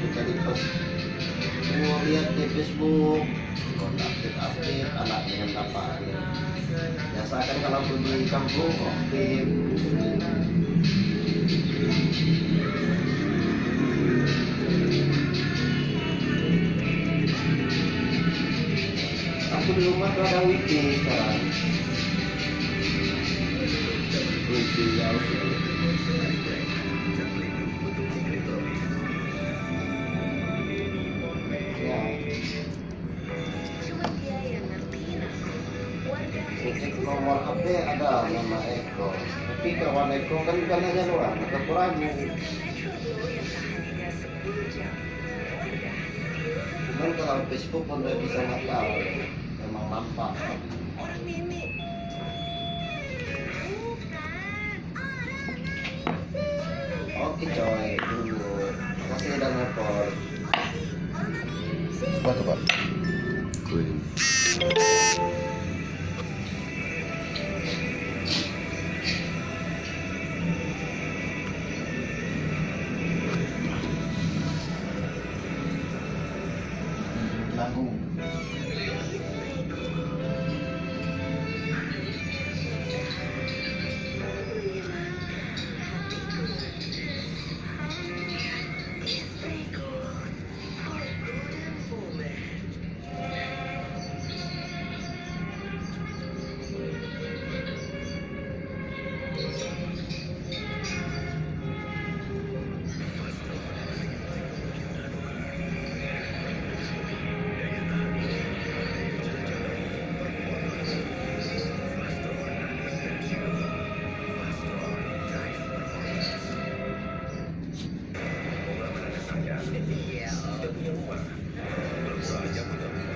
jadi pas mau lihat di Facebook kontak update update anak dengan apa biasa kan kalau aku di kampung aktif. Aku di rumah tuh ada wifi sekarang Nomor HP ada nama Eko tapi kawan Eko kan bukan hanya doang ada kurangnya. Cuman kalau Facebook pun udah bisa nakal memang nampak. Oke coy tunggu. Makasih udah nelfon Apa tuh pak? tango Oh. saya. Sudah punya rumah. Kalau saja. punya rumah.